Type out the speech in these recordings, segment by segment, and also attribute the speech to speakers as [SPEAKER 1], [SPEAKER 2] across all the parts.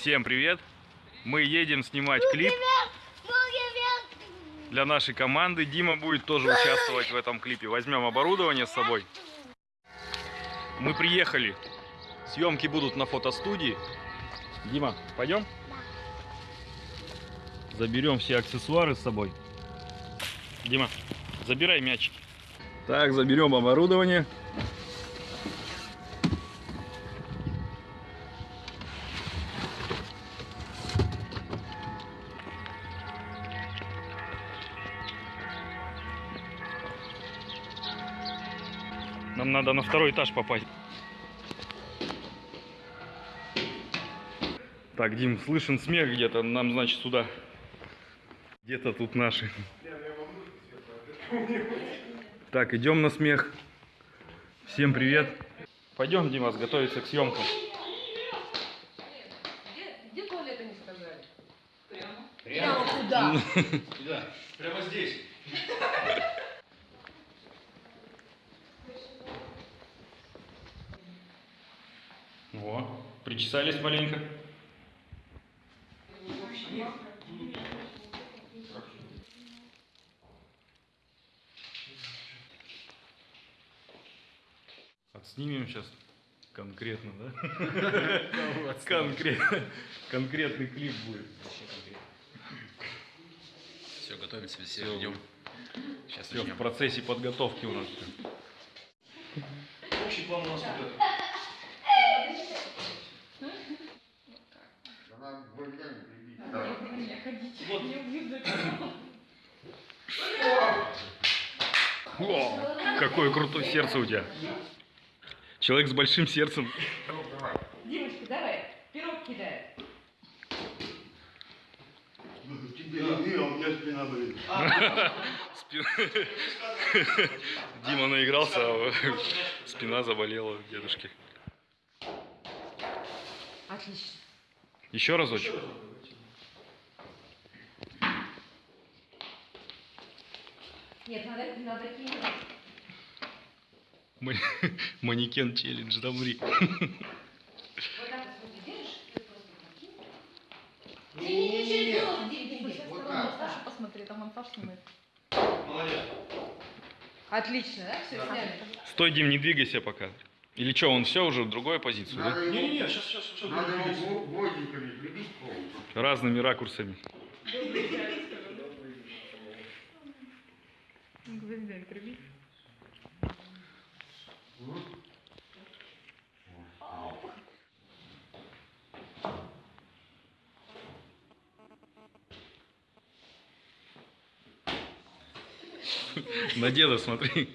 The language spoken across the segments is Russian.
[SPEAKER 1] Всем привет! Мы едем снимать клип для нашей команды. Дима будет тоже участвовать в этом клипе. Возьмем оборудование с собой. Мы приехали. Съемки будут на фотостудии. Дима, пойдем? Заберем все аксессуары с собой. Дима, забирай мячик. Так, заберем оборудование. Нам надо на второй этаж попасть. Так, Дим, слышен смех где-то. Нам, значит, сюда. Где-то тут наши. Так, идем на смех. Всем привет. Пойдем, Димас, готовиться к съемкам.
[SPEAKER 2] Где, где туалеты не сказали? Прямо.
[SPEAKER 3] Прямо?
[SPEAKER 2] Куда?
[SPEAKER 3] Прямо здесь.
[SPEAKER 1] Причесались маленько. Отснимем сейчас конкретно, да? Конкретно. Конкретный клип будет.
[SPEAKER 3] Все, готовимся, все ждем. Сейчас
[SPEAKER 1] Все в процессе подготовки у нас.
[SPEAKER 3] Общий план у нас вот этот.
[SPEAKER 1] О, какое крутое сердце у тебя. Человек с большим сердцем.
[SPEAKER 2] Димочка, давай, пирог кидай.
[SPEAKER 4] Тебе не а у меня спина болит.
[SPEAKER 1] Дима наигрался, а спина заболела дедушки.
[SPEAKER 2] Отлично.
[SPEAKER 1] Еще разочек.
[SPEAKER 2] Нет, надо, надо кинуть.
[SPEAKER 1] Ма- Манекен челлендж, да, мри.
[SPEAKER 5] Посмотри, там монтаж снимает.
[SPEAKER 3] Молодец.
[SPEAKER 2] Отлично, да? Все, сняли.
[SPEAKER 1] Стой, Дим, не двигайся пока. Или что, он все уже в другую позицию, да?
[SPEAKER 4] Надо его,
[SPEAKER 3] Не-не-не, сейчас, сейчас, сейчас.
[SPEAKER 4] надо его прибить полностью.
[SPEAKER 1] Разными ракурсами.
[SPEAKER 5] Гвоздяк, прибить.
[SPEAKER 1] На деда смотри.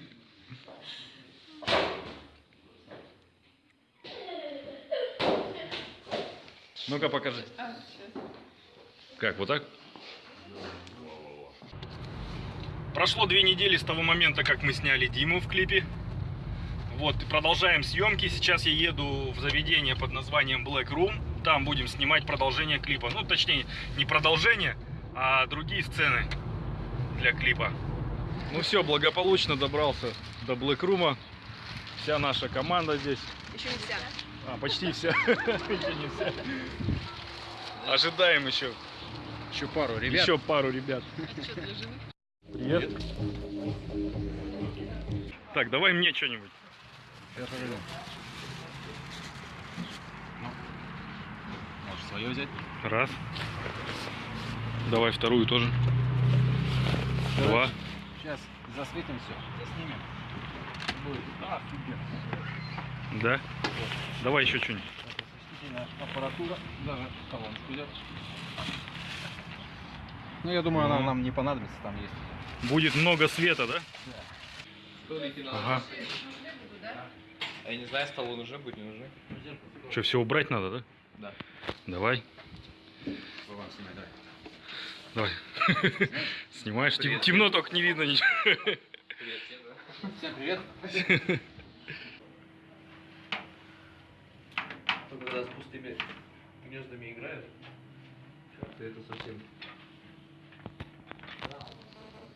[SPEAKER 1] Ну-ка покажи.
[SPEAKER 5] А.
[SPEAKER 1] Как, вот так? Прошло две недели с того момента, как мы сняли Диму в клипе. Вот, и продолжаем съемки. Сейчас я еду в заведение под названием Black Room. Там будем снимать продолжение клипа. Ну, точнее, не продолжение, а другие сцены для клипа. Ну все, благополучно добрался до Black Room. Вся наша команда здесь.
[SPEAKER 5] Еще не вся.
[SPEAKER 1] А, почти вся. Еще не вся. Ожидаем еще.
[SPEAKER 3] Еще пару ребят.
[SPEAKER 1] Еще пару ребят.
[SPEAKER 5] Жены?
[SPEAKER 1] Привет. Так, давай мне что-нибудь.
[SPEAKER 3] Сейчас, погоди. Ну, Можешь свое взять?
[SPEAKER 1] Раз. Давай вторую тоже. Два.
[SPEAKER 3] Сейчас засветим все, заснимем. Будет офигенно.
[SPEAKER 1] Да. Давай еще что-нибудь.
[SPEAKER 3] Аппаратура, даже колоночку. Ну, я думаю, она
[SPEAKER 1] Ну.
[SPEAKER 3] нам не понадобится, там есть.
[SPEAKER 1] Будет много света, да? Ага.
[SPEAKER 6] А я не знаю, столы нужны, будет не нужны.
[SPEAKER 1] Что, все убрать надо, да?
[SPEAKER 6] Да.
[SPEAKER 1] Давай.
[SPEAKER 3] Вован, снимай, давай.
[SPEAKER 1] Давай. Снимаешь? Тем- темно, только не видно ничего.
[SPEAKER 6] Привет, всем, да?
[SPEAKER 3] Всем привет.
[SPEAKER 6] Ну, когда с пустыми гнездами играют, как-то это совсем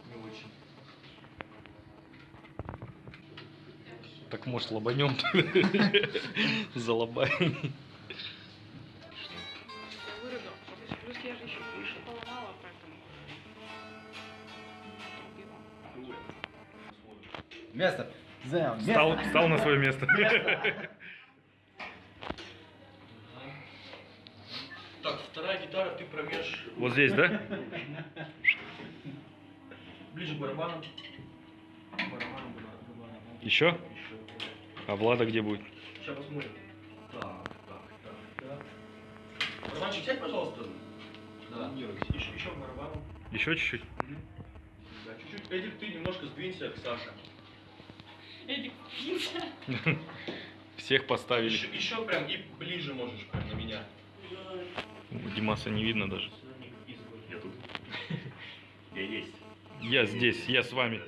[SPEAKER 6] не очень.
[SPEAKER 1] Так может лобанем залобаем.
[SPEAKER 3] Место! Зам, место.
[SPEAKER 1] Встал, встал на свое место.
[SPEAKER 6] место. вторая гитара, ты промешь
[SPEAKER 1] Вот здесь, да?
[SPEAKER 6] ближе к барабану. Барабану, барабану.
[SPEAKER 1] Еще?
[SPEAKER 6] Еще.
[SPEAKER 1] А Влада где будет?
[SPEAKER 6] Сейчас посмотрим. Так, так, так, так. Барабанчик сядь, пожалуйста. Да. Еще, еще к барабану.
[SPEAKER 1] Еще чуть-чуть?
[SPEAKER 6] Да, чуть-чуть. Эдик, ты немножко сдвинься к Саше.
[SPEAKER 5] Эдик,
[SPEAKER 1] Всех поставили.
[SPEAKER 6] Еще, еще прям и ближе можешь прям на меня.
[SPEAKER 1] Димаса не видно даже.
[SPEAKER 6] Я тут. Я есть.
[SPEAKER 1] Я здесь, я с вами.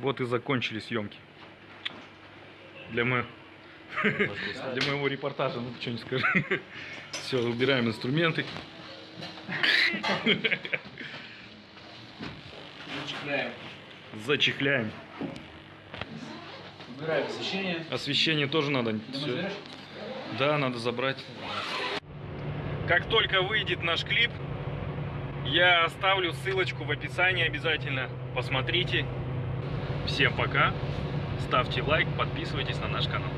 [SPEAKER 1] Вот и закончились съемки. Для, мо- Для моего репортажа, ну что не скажи. Все, убираем инструменты.
[SPEAKER 6] Зачехляем.
[SPEAKER 1] Зачехляем.
[SPEAKER 3] Убираем освещение.
[SPEAKER 1] Освещение тоже надо. Да, надо забрать. Как только выйдет наш клип, я оставлю ссылочку в описании обязательно. Посмотрите. Всем пока. Ставьте лайк, подписывайтесь на наш канал.